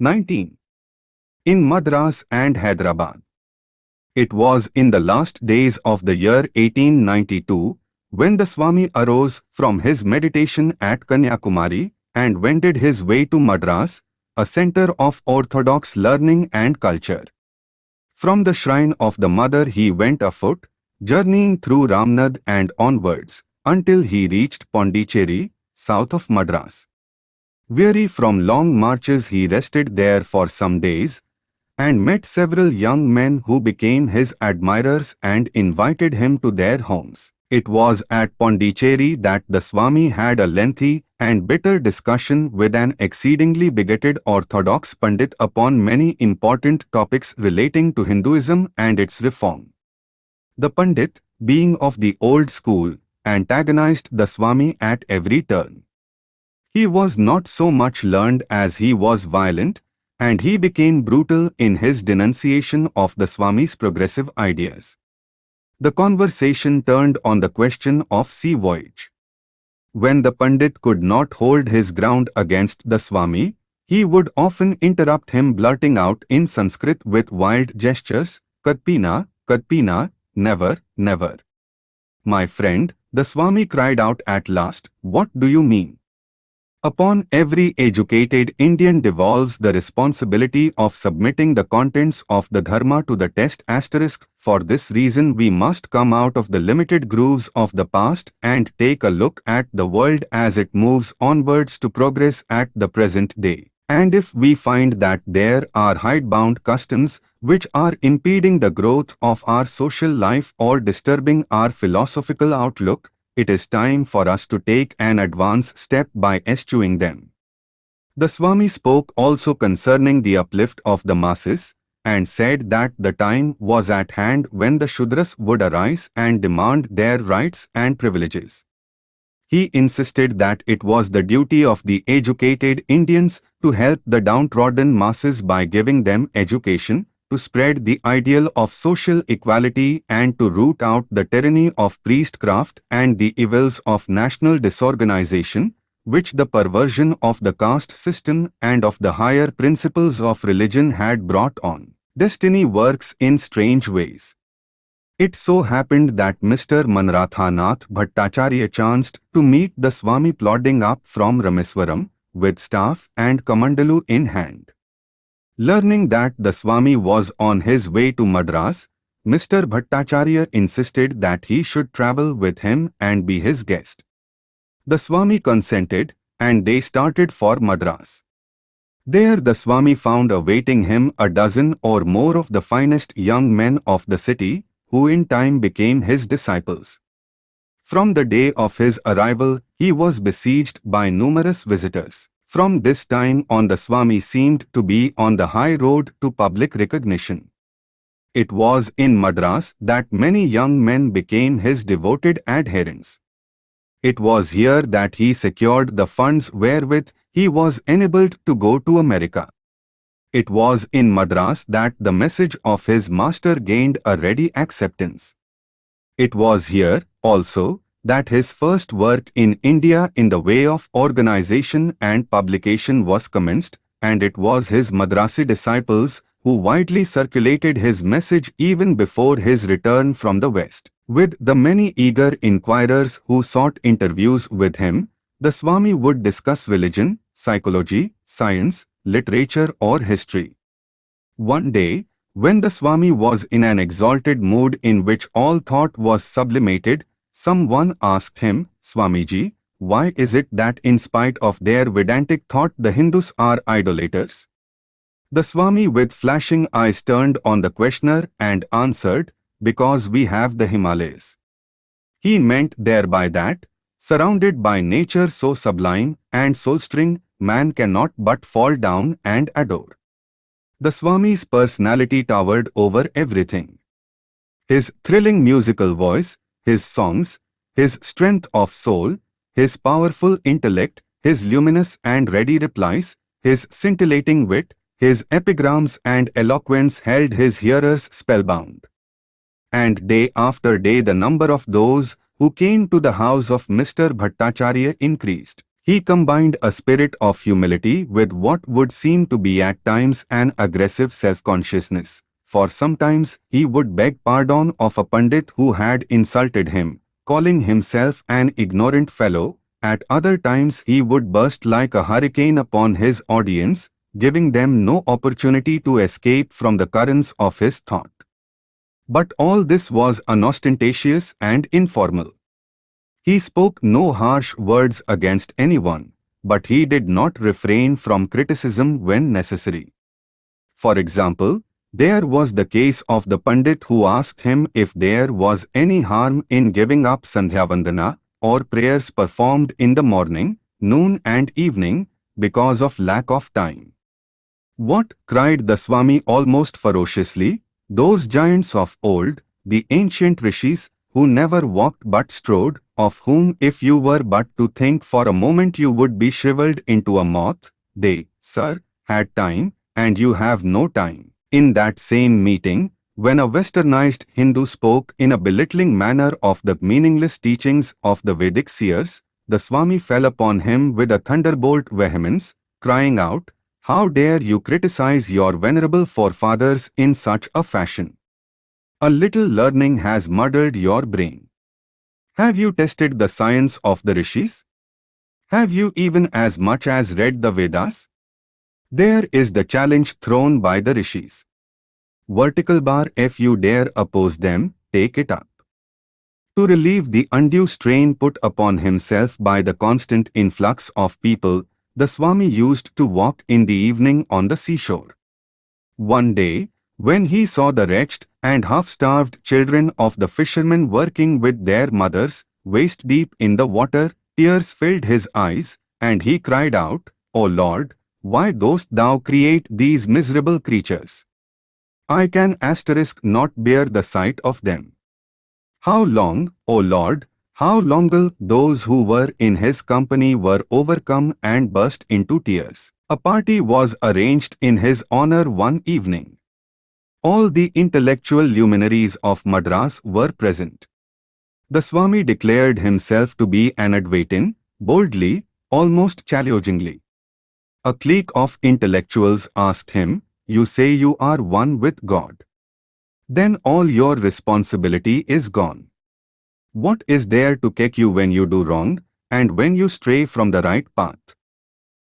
19. In Madras and Hyderabad. It was in the last days of the year 1892 when the Swami arose from his meditation at Kanyakumari and wended his way to Madras, a center of orthodox learning and culture. From the shrine of the mother he went afoot, journeying through Ramnad and onwards, until he reached Pondicherry, south of Madras. Weary from long marches he rested there for some days, and met several young men who became his admirers and invited him to their homes. It was at Pondicherry that the Swami had a lengthy and bitter discussion with an exceedingly bigoted orthodox Pandit upon many important topics relating to Hinduism and its reform. The Pandit, being of the old school, antagonized the Swami at every turn. He was not so much learned as he was violent, and he became brutal in his denunciation of the Swami's progressive ideas. The conversation turned on the question of sea voyage. When the Pandit could not hold his ground against the Swami, he would often interrupt him blurting out in Sanskrit with wild gestures, Kadpina, Kadpina, never, never. My friend, the Swami cried out at last, what do you mean? Upon every educated Indian devolves the responsibility of submitting the contents of the Dharma to the test asterisk. For this reason we must come out of the limited grooves of the past and take a look at the world as it moves onwards to progress at the present day. And if we find that there are hidebound customs which are impeding the growth of our social life or disturbing our philosophical outlook, it is time for us to take an advance step by eschewing them. The Swami spoke also concerning the uplift of the masses, and said that the time was at hand when the Shudras would arise and demand their rights and privileges. He insisted that it was the duty of the educated Indians to help the downtrodden masses by giving them education, to spread the ideal of social equality and to root out the tyranny of priestcraft and the evils of national disorganization, which the perversion of the caste system and of the higher principles of religion had brought on. Destiny works in strange ways. It so happened that Mr. Manmathanath Bhattacharya chanced to meet the Swami plodding up from Rameswaram with staff and kamandalu in hand. Learning that the Swami was on his way to Madras, Mr. Bhattacharya insisted that he should travel with him and be his guest. The Swami consented, and they started for Madras. There the Swami found awaiting him a dozen or more of the finest young men of the city, who in time became his disciples. From the day of his arrival, he was besieged by numerous visitors. From this time on the Swami seemed to be on the high road to public recognition. It was in Madras that many young men became his devoted adherents. It was here that he secured the funds wherewith he was enabled to go to America. It was in Madras that the message of his master gained a ready acceptance. It was here, also, that his first work in India in the way of organization and publication was commenced, and it was his Madrasi disciples who widely circulated his message even before his return from the West. With the many eager inquirers who sought interviews with him, the Swami would discuss religion, psychology, science, literature or history. One day, when the Swami was in an exalted mood in which all thought was sublimated, Someone asked him, Swamiji, why is it that in spite of their Vedantic thought the Hindus are idolaters? The Swami with flashing eyes turned on the questioner and answered, because we have the Himalayas. He meant thereby that, surrounded by nature so sublime and soul-stirring, man cannot but fall down and adore. The Swami's personality towered over everything. His thrilling musical voice, his songs, his strength of soul, his powerful intellect, his luminous and ready replies, his scintillating wit, his epigrams and eloquence held his hearers spellbound. And day after day the number of those who came to the house of Mr. Bhattacharya increased. He combined a spirit of humility with what would seem to be at times an aggressive self-consciousness, for sometimes he would beg pardon of a pandit who had insulted him, calling himself an ignorant fellow, at other times he would burst like a hurricane upon his audience, giving them no opportunity to escape from the currents of his thought. But all this was unostentatious and informal. He spoke no harsh words against anyone, but he did not refrain from criticism when necessary. For example, there was the case of the Pandit who asked him if there was any harm in giving up Sandhyavandana or prayers performed in the morning, noon and evening because of lack of time. What? cried the Swami almost ferociously. Those giants of old, the ancient rishis, who never walked but strode, of whom if you were but to think for a moment you would be shriveled into a moth, they, sir, had time, and you have no time. In that same meeting, when a westernized Hindu spoke in a belittling manner of the meaningless teachings of the Vedic seers, the Swami fell upon him with a thunderbolt vehemence, crying out, how dare you criticize your venerable forefathers in such a fashion? A little learning has muddled your brain. Have you tested the science of the rishis? Have you even as much as read the Vedas? There is the challenge thrown by the rishis. Vertical bar if you dare oppose them, take it up. To relieve the undue strain put upon himself by the constant influx of people, the Swami used to walk in the evening on the seashore. One day, when he saw the wretched and half-starved children of the fishermen working with their mothers, waist deep in the water, tears filled his eyes, and he cried out, O Lord, why dost thou create these miserable creatures? I can asterisk not bear the sight of them. How long, O Lord, how long those who were in his company were overcome and burst into tears. A party was arranged in his honor one evening. All the intellectual luminaries of Madras were present. The Swami declared himself to be an Advaitin, boldly, almost challengingly. A clique of intellectuals asked him, You say you are one with God. Then all your responsibility is gone. What is there to kick you when you do wrong, and when you stray from the right path?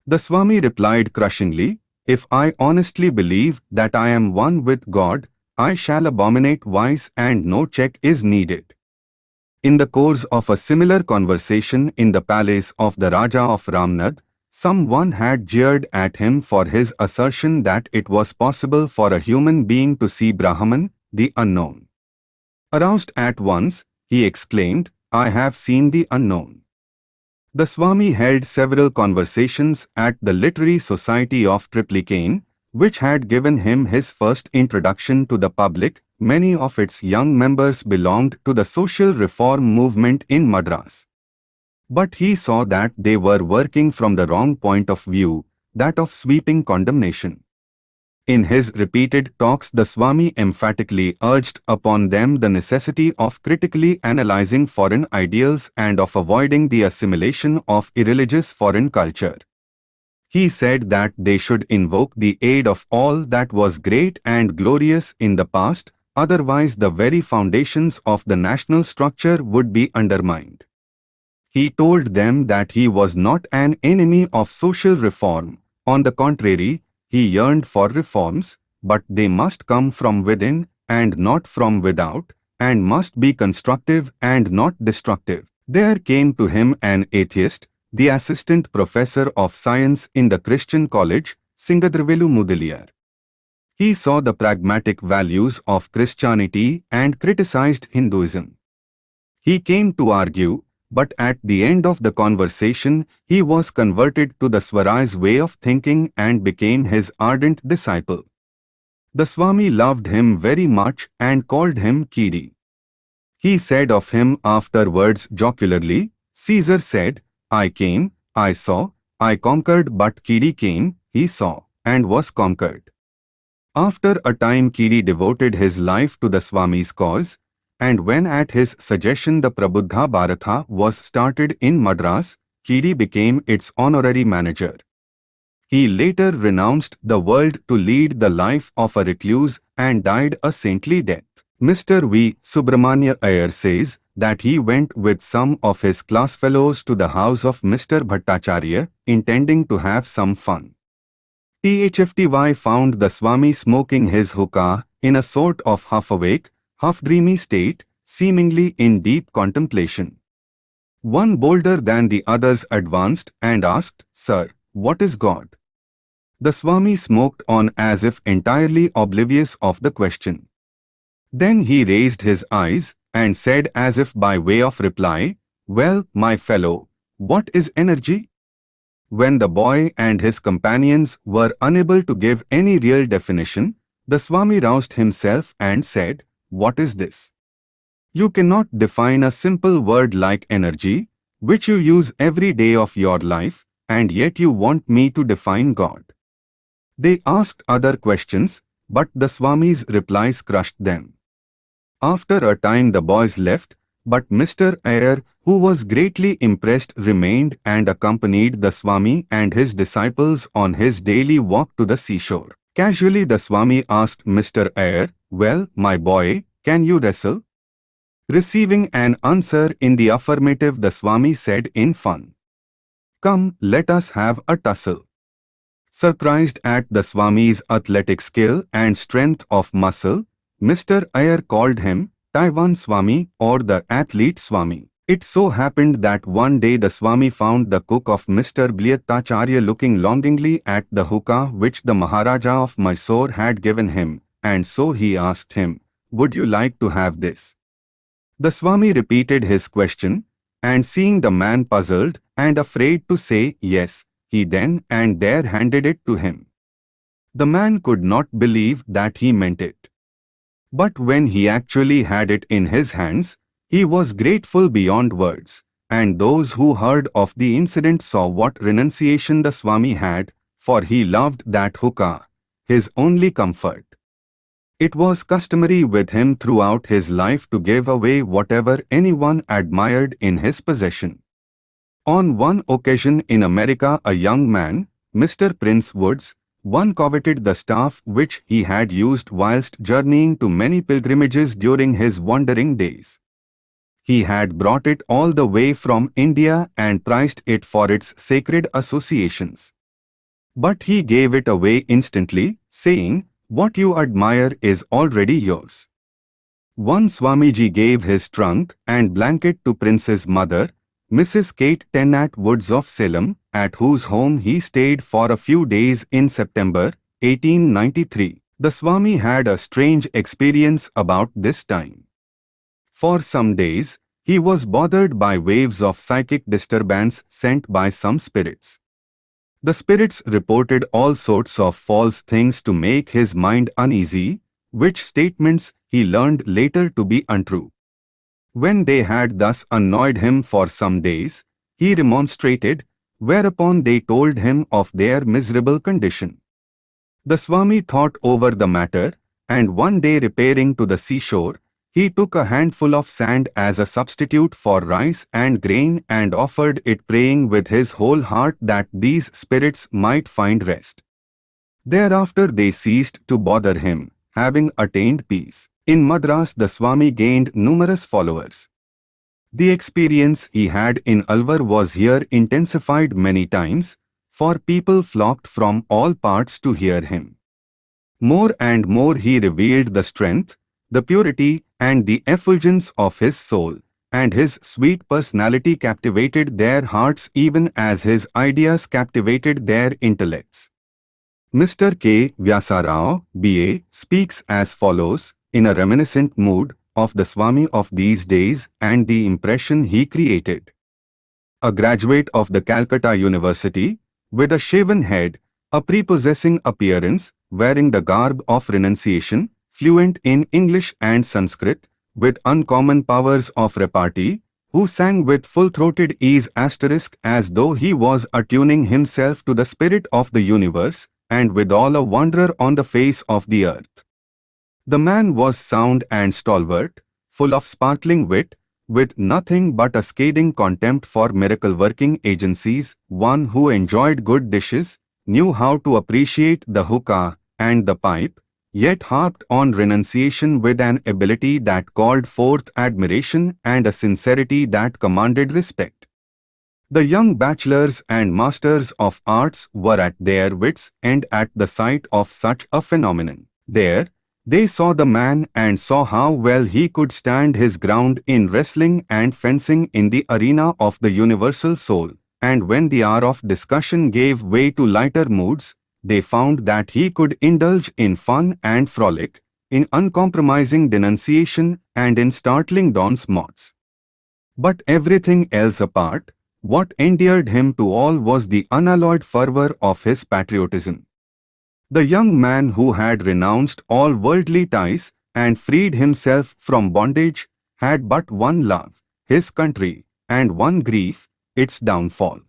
The Swami replied crushingly, If I honestly believe that I am one with God, I shall abominate vice and no check is needed. In the course of a similar conversation in the palace of the Raja of Ramnad, someone had jeered at him for his assertion that it was possible for a human being to see Brahman, the unknown. Aroused at once, he exclaimed, I have seen the unknown. The Swami held several conversations at the Literary Society of Triplicane, which had given him his first introduction to the public. Many of its young members belonged to the social reform movement in Madras. But he saw that they were working from the wrong point of view, that of sweeping condemnation. In his repeated talks the Swami emphatically urged upon them the necessity of critically analyzing foreign ideals and of avoiding the assimilation of irreligious foreign culture. He said that they should invoke the aid of all that was great and glorious in the past, otherwise the very foundations of the national structure would be undermined. He told them that he was not an enemy of social reform. On the contrary, he yearned for reforms, but they must come from within and not from without, and must be constructive and not destructive. There came to him an atheist, the assistant professor of science in the Christian college, Singaravelu Mudaliar. He saw the pragmatic values of Christianity and criticized Hinduism. He came to argue but at the end of the conversation, he was converted to the Swami's way of thinking and became his ardent disciple. The Swami loved him very much and called him Kidi. He said of him afterwards jocularly, Caesar said, I came, I saw, I conquered but Kidi came, he saw, and was conquered. After a time Kidi devoted his life to the Swami's cause, and when at his suggestion the Prabuddha Bharatha was started in Madras, Kidi became its honorary manager. He later renounced the world to lead the life of a recluse and died a saintly death. Mr. V. Subramanya Iyer says that he went with some of his class fellows to the house of Mr. Bhattacharya, intending to have some fun. THFTY found the Swami smoking his hookah in a sort of half-awake, half-dreamy state, seemingly in deep contemplation. One bolder than the others advanced and asked, Sir, what is God? The Swami smoked on as if entirely oblivious of the question. Then he raised his eyes and said as if by way of reply, Well, my fellow, what is energy? When the boy and his companions were unable to give any real definition, the Swami roused himself and said, What is this? You cannot define a simple word like energy, which you use every day of your life, and yet you want me to define God. They asked other questions, but the Swami's replies crushed them. After a time the boys left, but Mr. Iyer, who was greatly impressed remained and accompanied the Swami and his disciples on his daily walk to the seashore. Casually the Swami asked Mr. Iyer, Well, my boy, can you wrestle? Receiving an answer in the affirmative the Swami said in fun, Come, let us have a tussle. Surprised at the Swami's athletic skill and strength of muscle, Mr. Iyer called him Pahlwan Swami or the Athlete Swami. It so happened that one day the Swami found the cook of Mr. Bhattacharya looking longingly at the hookah which the Maharaja of Mysore had given him, and so he asked him, Would you like to have this? The Swami repeated his question, and seeing the man puzzled and afraid to say yes, he then and there handed it to him. The man could not believe that he meant it. But when he actually had it in his hands, he was grateful beyond words, and those who heard of the incident saw what renunciation the Swami had, for he loved that hookah, his only comfort. It was customary with him throughout his life to give away whatever anyone admired in his possession. On one occasion in America a young man, Mr. Prince Woods, one coveted the staff which he had used whilst journeying to many pilgrimages during his wandering days. He had brought it all the way from India and prized it for its sacred associations. But he gave it away instantly, saying, What you admire is already yours. One Swamiji gave his trunk and blanket to Prince's mother, Mrs. Kate Tennant Woods of Salem, at whose home he stayed for a few days in September 1893. The Swami had a strange experience about this time. For some days, he was bothered by waves of psychic disturbance sent by some spirits. The spirits reported all sorts of false things to make his mind uneasy, which statements he learned later to be untrue. When they had thus annoyed him for some days, he remonstrated, whereupon they told him of their miserable condition. The Swami thought over the matter, and one day repairing to the seashore, he took a handful of sand as a substitute for rice and grain and offered it praying with his whole heart that these spirits might find rest. Thereafter they ceased to bother him, having attained peace. In Madras the Swami gained numerous followers. The experience he had in Alwar was here intensified many times, for people flocked from all parts to hear him. More and more he revealed the strength, the purity and the effulgence of his soul, and his sweet personality captivated their hearts even as his ideas captivated their intellects. Mr. K. Vyasarao, B.A., speaks as follows, in a reminiscent mood of the Swami of these days and the impression he created. A graduate of the Calcutta University, with a shaven head, a prepossessing appearance, wearing the garb of renunciation, fluent in English and Sanskrit, with uncommon powers of repartee, who sang with full-throated ease asterisk as though he was attuning himself to the spirit of the universe, and withal a wanderer on the face of the earth. The man was sound and stalwart, full of sparkling wit, with nothing but a scathing contempt for miracle-working agencies, one who enjoyed good dishes, knew how to appreciate the hookah and the pipe, yet harped on renunciation with an ability that called forth admiration and a sincerity that commanded respect. The young bachelors and masters of arts were at their wits' end at the sight of such a phenomenon. There, they saw the man and saw how well he could stand his ground in wrestling and fencing in the arena of the universal soul. And when the hour of discussion gave way to lighter moods, they found that he could indulge in fun and frolic, in uncompromising denunciation and in startling bons mots. But everything else apart, what endeared him to all was the unalloyed fervor of his patriotism. The young man who had renounced all worldly ties and freed himself from bondage had but one love, his country, and one grief, its downfall.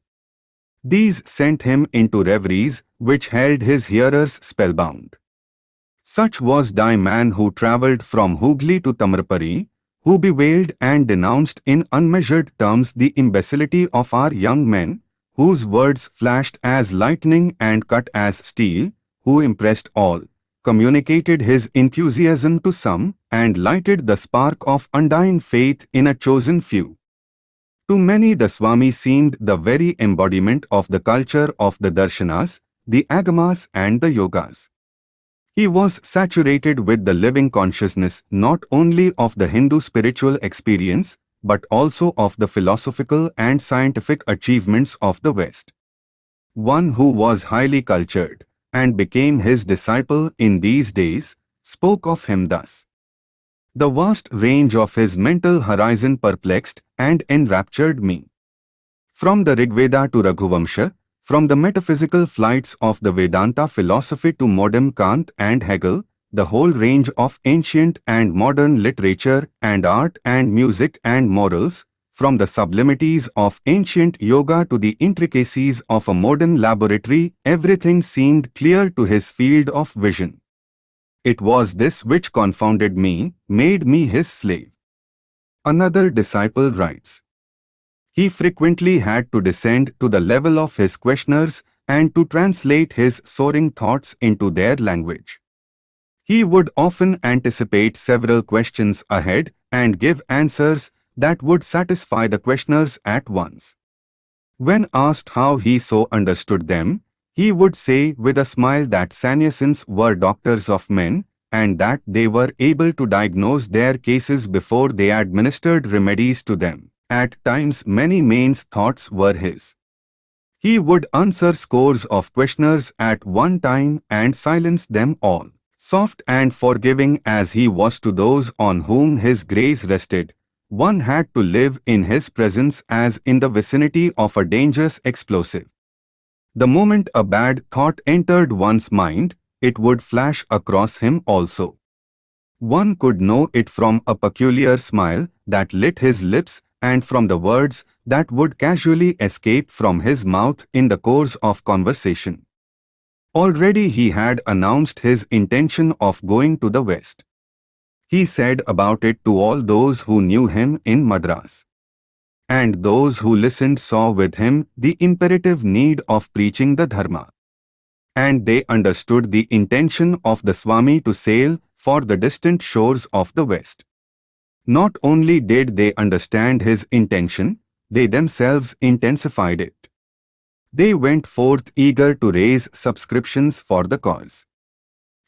These sent him into reveries which held his hearers spellbound. Such was the man who travelled from Hooghly to Tamraparni, who bewailed and denounced in unmeasured terms the imbecility of our young men, whose words flashed as lightning and cut as steel, who impressed all, communicated his enthusiasm to some, and lighted the spark of undying faith in a chosen few. To many the Swami seemed the very embodiment of the culture of the darshanas, the agamas and the yogas. He was saturated with the living consciousness not only of the Hindu spiritual experience, but also of the philosophical and scientific achievements of the West. One who was highly cultured and became his disciple in these days, spoke of him thus. The vast range of his mental horizon perplexed and enraptured me. From the Rigveda to Raghuvamsha, from the metaphysical flights of the Vedanta philosophy to modern Kant and Hegel, the whole range of ancient and modern literature and art and music and morals, from the sublimities of ancient yoga to the intricacies of a modern laboratory, everything seemed clear to his field of vision. It was this which confounded me, made me his slave. Another disciple writes, He frequently had to descend to the level of his questioners and to translate his soaring thoughts into their language. He would often anticipate several questions ahead and give answers that would satisfy the questioners at once. When asked how he so understood them, he would say with a smile that sannyasins were doctors of men and that they were able to diagnose their cases before they administered remedies to them. At times many mains thoughts were his. He would answer scores of questioners at one time and silence them all. Soft and forgiving as he was to those on whom his grace rested, one had to live in his presence as in the vicinity of a dangerous explosive. The moment a bad thought entered one's mind, it would flash across him also. One could know it from a peculiar smile that lit his lips and from the words that would casually escape from his mouth in the course of conversation. Already he had announced his intention of going to the West. He said about it to all those who knew him in Madras and those who listened saw with him the imperative need of preaching the Dharma. And they understood the intention of the Swami to sail for the distant shores of the West. Not only did they understand his intention, they themselves intensified it. They went forth eager to raise subscriptions for the cause.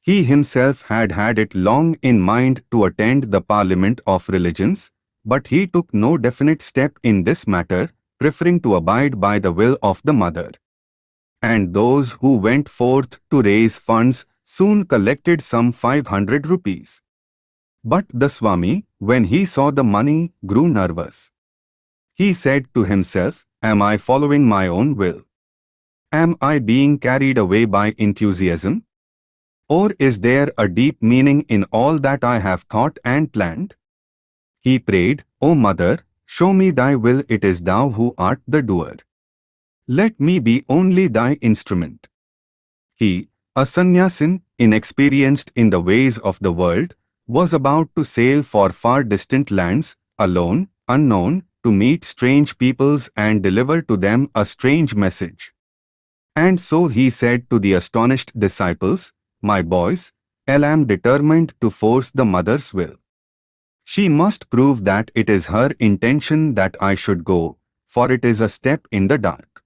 He himself had had it long in mind to attend the Parliament of Religions, but he took no definite step in this matter, preferring to abide by the will of the mother. And those who went forth to raise funds soon collected some 500 rupees. But the Swami, when he saw the money, grew nervous. He said to himself, Am I following my own will? Am I being carried away by enthusiasm? Or is there a deep meaning in all that I have thought and planned? He prayed, O Mother, show me thy will it is thou who art the doer. Let me be only thy instrument. He, a sannyasin, inexperienced in the ways of the world, was about to sail for far distant lands, alone, unknown, to meet strange peoples and deliver to them a strange message. And so he said to the astonished disciples, My boys, I am determined to force the mother's will. She must prove that it is her intention that I should go, for it is a step in the dark.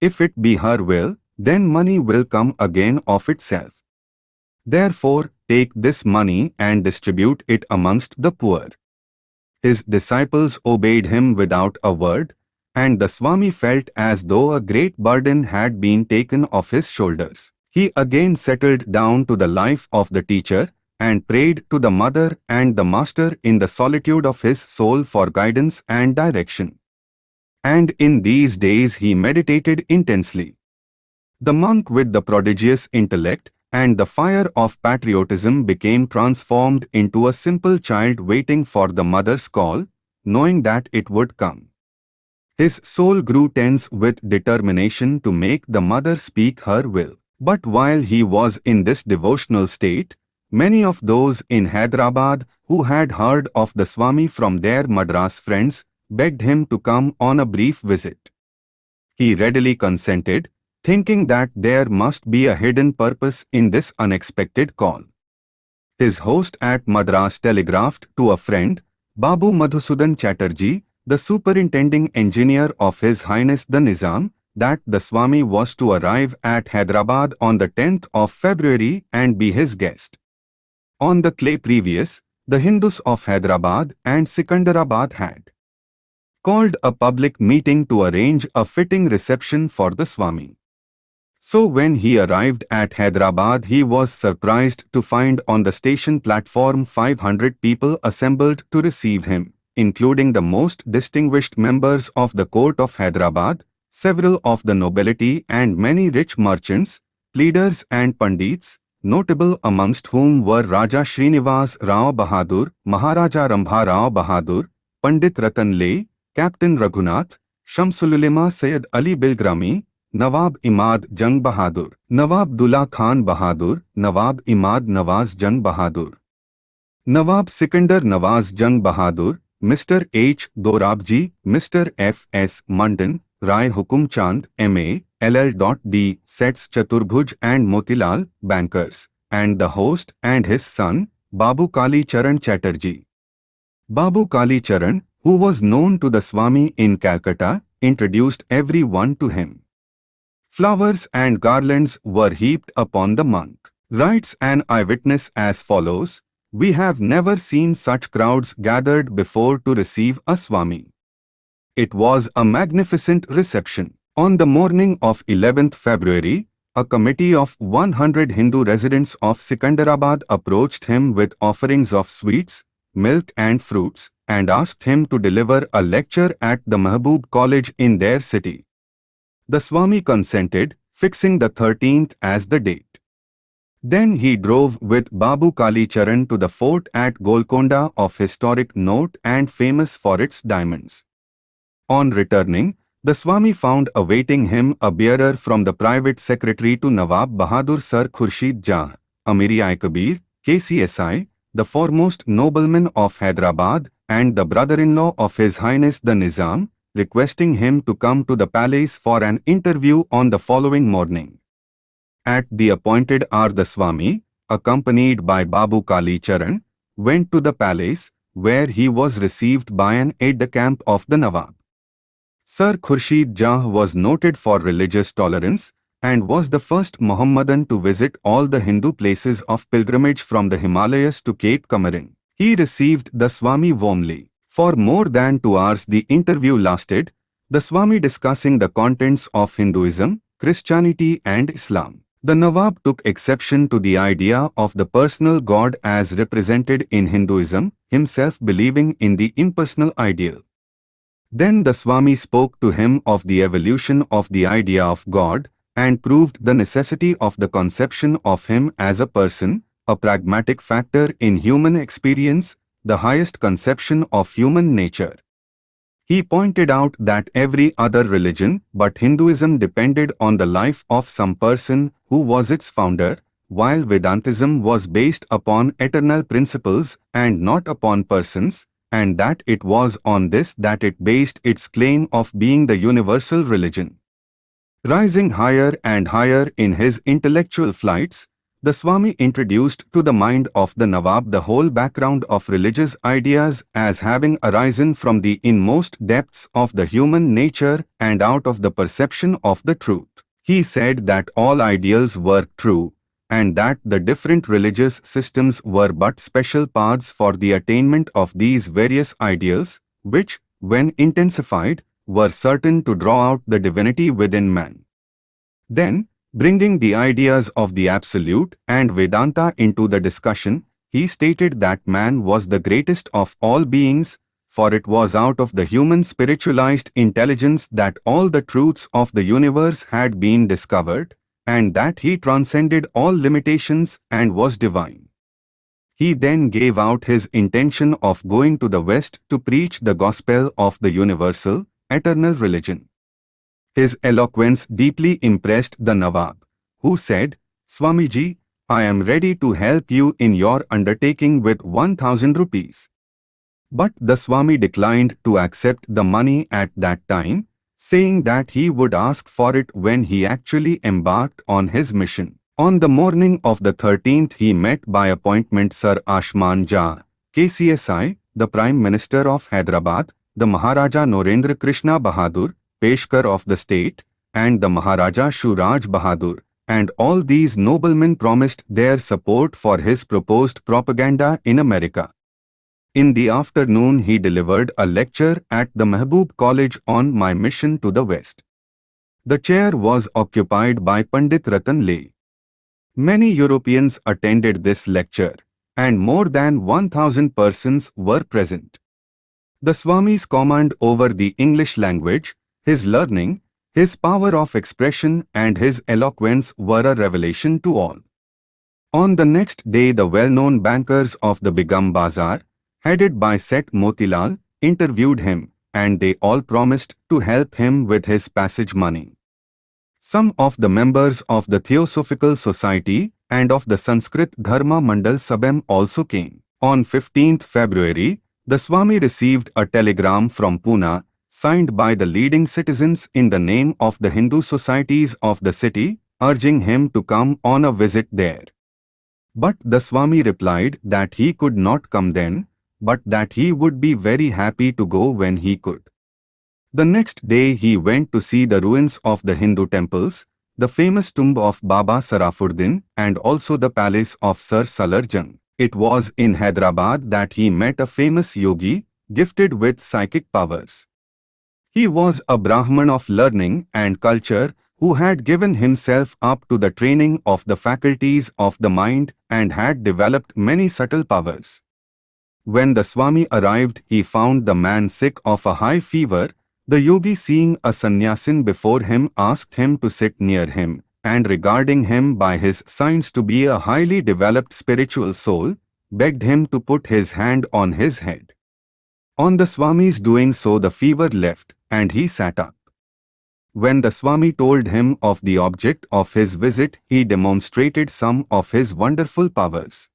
If it be her will, then money will come again of itself. Therefore, take this money and distribute it amongst the poor. His disciples obeyed him without a word, and the Swami felt as though a great burden had been taken off his shoulders. He again settled down to the life of the teacher and prayed to the mother and the master in the solitude of his soul for guidance and direction. And in these days he meditated intensely. The monk with the prodigious intellect and the fire of patriotism became transformed into a simple child waiting for the mother's call, knowing that it would come. His soul grew tense with determination to make the mother speak her will. But while he was in this devotional state, many of those in Hyderabad who had heard of the Swami from their Madras friends begged him to come on a brief visit. He readily consented, thinking that there must be a hidden purpose in this unexpected call. His host at Madras telegraphed to a friend, Babu Madhusudan Chatterjee, the superintending engineer of His Highness the Nizam, that the Swami was to arrive at Hyderabad on the 10th of February and be his guest. On the clay previous, the Hindus of Hyderabad and Sikandarabad had called a public meeting to arrange a fitting reception for the Swami. So when he arrived at Hyderabad he was surprised to find on the station platform 500 people assembled to receive him, including the most distinguished members of the court of Hyderabad, several of the nobility and many rich merchants, leaders and pandits, notable amongst whom were Raja Srinivas Rao Bahadur, Maharaja Rambha Rao Bahadur, Pandit Ratan Captain Raghunath, Shamsululema Sayyid Ali Bilgrami, Nawab Imad Jang Bahadur, Nawab Dullah Khan Bahadur, Nawab Imad Nawaz Jang Bahadur, Nawab Sikandar Nawaz Jang Bahadur, Mr. H. Dorabji, Mr. F. S. Mandan, Rai Hukum Chand, M.A., LL.D. Sets Chaturbhuj and Motilal, bankers, and the host and his son, Babu Kali Charan Chatterjee. Babu Kali Charan, who was known to the Swami in Calcutta, introduced everyone to him. Flowers and garlands were heaped upon the monk. Writes an eyewitness as follows, We have never seen such crowds gathered before to receive a Swami. It was a magnificent reception. On the morning of 11th February, a committee of 100 Hindu residents of Sikandarabad approached him with offerings of sweets, milk and fruits and asked him to deliver a lecture at the Mahbub College in their city. The Swami consented, fixing the 13th as the date. Then he drove with Babu Kali Charan to the fort at Golconda of historic note and famous for its diamonds. On returning, the Swami found awaiting him a bearer from the private secretary to Nawab Bahadur Sir Khurshid Jah, Amiri Kabir, KCSI, the foremost nobleman of Hyderabad and the brother-in-law of His Highness the Nizam, requesting him to come to the palace for an interview on the following morning. At the appointed hour the Swami, accompanied by Babu Kali Charan, went to the palace, where he was received by an aide-de-camp of the Nawab. Sir Khurshid Jah was noted for religious tolerance and was the first Mohammedan to visit all the Hindu places of pilgrimage from the Himalayas to Cape Comorin. He received the Swami warmly. For more than two hours the interview lasted, the Swami discussing the contents of Hinduism, Christianity and Islam. The Nawab took exception to the idea of the personal God as represented in Hinduism, himself believing in the impersonal ideal. Then the Swami spoke to him of the evolution of the idea of God and proved the necessity of the conception of him as a person, a pragmatic factor in human experience, the highest conception of human nature. He pointed out that every other religion but Hinduism depended on the life of some person who was its founder, while Vedantism was based upon eternal principles and not upon persons, and that it was on this that it based its claim of being the universal religion. Rising higher and higher in his intellectual flights, the Swami introduced to the mind of the Nawab the whole background of religious ideas as having arisen from the inmost depths of the human nature and out of the perception of the truth. He said that all ideals were true, and that the different religious systems were but special paths for the attainment of these various ideals, which, when intensified, were certain to draw out the divinity within man. Then, Bringing the ideas of the Absolute and Vedanta into the discussion, he stated that man was the greatest of all beings, for it was out of the human spiritualized intelligence that all the truths of the universe had been discovered, and that he transcended all limitations and was divine. He then gave out his intention of going to the West to preach the gospel of the universal, eternal religion. His eloquence deeply impressed the Nawab, who said, Swamiji, I am ready to help you in your undertaking with 1000 rupees. But the Swami declined to accept the money at that time, saying that he would ask for it when he actually embarked on his mission. On the morning of the 13th he met by appointment Sir Asman Jah, KCSI, the Prime Minister of Hyderabad, the Maharaja Narendra Krishna Bahadur, Peshkar of the state, and the Maharaja Shuraj Bahadur, and all these noblemen promised their support for his proposed propaganda in America. In the afternoon he delivered a lecture at the Mehboob College on my mission to the West. The chair was occupied by Pandit Ratan Lal. Many Europeans attended this lecture, and more than 1000 persons were present. The Swami's command over the English language his learning, his power of expression and his eloquence were a revelation to all. On the next day the well-known bankers of the Begum Bazaar, headed by Seth Motilal, interviewed him and they all promised to help him with his passage money. Some of the members of the Theosophical Society and of the Sanskrit Dharma Mandal Sabem also came. On 15th February, the Swami received a telegram from Pune signed by the leading citizens in the name of the Hindu societies of the city, urging him to come on a visit there. But the Swami replied that he could not come then, but that he would be very happy to go when he could. The next day he went to see the ruins of the Hindu temples, the famous tomb of Baba Sarafuddin and also the palace of Sir Salar Jung. It was in Hyderabad that he met a famous yogi, gifted with psychic powers. He was a Brahman of learning and culture who had given himself up to the training of the faculties of the mind and had developed many subtle powers. When the Swami arrived, he found the man sick of a high fever. The yogi seeing a sannyasin before him asked him to sit near him, and regarding him by his signs to be a highly developed spiritual soul, begged him to put his hand on his head. On the Swami's doing so the fever left, and he sat up. When the Swami told him of the object of his visit, he demonstrated some of his wonderful powers.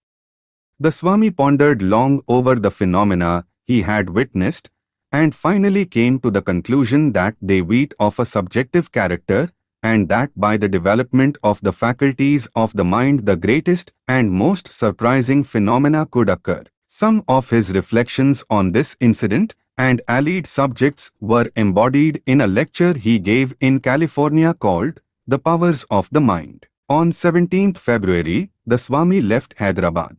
The Swami pondered long over the phenomena he had witnessed and finally came to the conclusion that they wheat of a subjective character and that by the development of the faculties of the mind the greatest and most surprising phenomena could occur. Some of his reflections on this incident and allied subjects were embodied in a lecture he gave in California called The Powers of the Mind. On 17th February, the Swami left Hyderabad.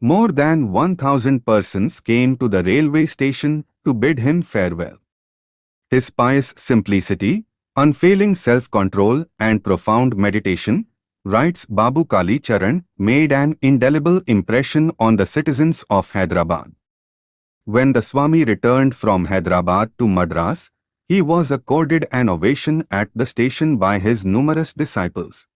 More than 1,000 persons came to the railway station to bid him farewell. His pious simplicity, unfailing self-control and profound meditation, writes Babu Kali Charan, made an indelible impression on the citizens of Hyderabad. When the Swami returned from Hyderabad to Madras, he was accorded an ovation at the station by his numerous disciples.